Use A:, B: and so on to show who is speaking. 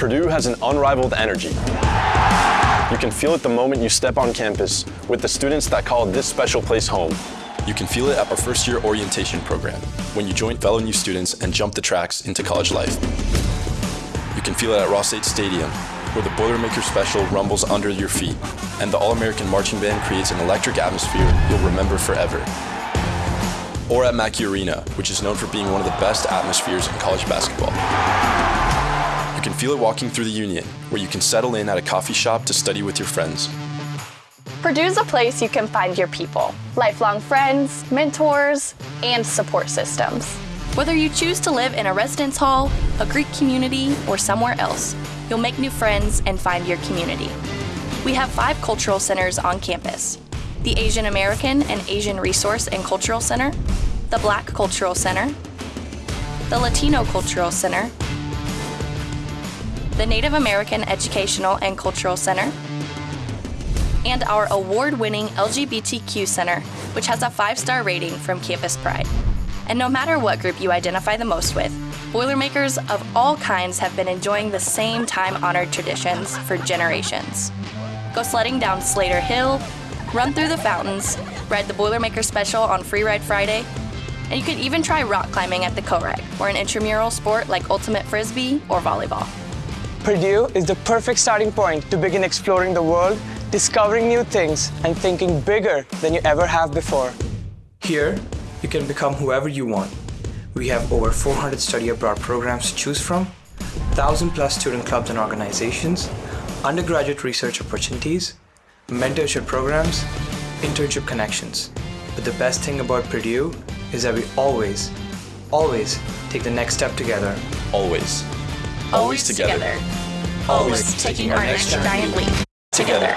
A: Purdue has an unrivaled energy. You can feel it the moment you step on campus with the students that call this special place home.
B: You can feel it at our first year orientation program when you join fellow new students and jump the tracks into college life. You can feel it at Ross-Ade Stadium where the Boilermaker Special rumbles under your feet and the All-American Marching Band creates an electric atmosphere you'll remember forever. Or at Mackey Arena, which is known for being one of the best atmospheres in college basketball. You can feel it walking through the Union, where you can settle in at a coffee shop to study with your friends.
C: Purdue's a place you can find your people, lifelong friends, mentors, and support systems. Whether you choose to live in a residence hall, a Greek community, or somewhere else, you'll make new friends and find your community. We have five cultural centers on campus. The Asian American and Asian Resource and Cultural Center, the Black Cultural Center, the Latino Cultural Center, the Native American Educational and Cultural Center, and our award-winning LGBTQ Center, which has a five-star rating from Campus Pride. And no matter what group you identify the most with, Boilermakers of all kinds have been enjoying the same time-honored traditions for generations. Go sledding down Slayter Hill, run through the fountains, ride the Boilermaker Special on Free Ride Friday, and you could even try rock climbing at the CoRec, or an intramural sport like ultimate frisbee or volleyball.
D: Purdue is the perfect starting point to begin exploring the world, discovering new things, and thinking bigger than you ever have before.
E: Here, you can become whoever you want. We have over 400 study abroad programs to choose from, 1,000 plus student clubs and organizations, undergraduate research opportunities, mentorship programs, internship connections. But the best thing about Purdue is that we always, always take the next step together.
B: Always.
C: Always, together. Always taking our next giant leap together.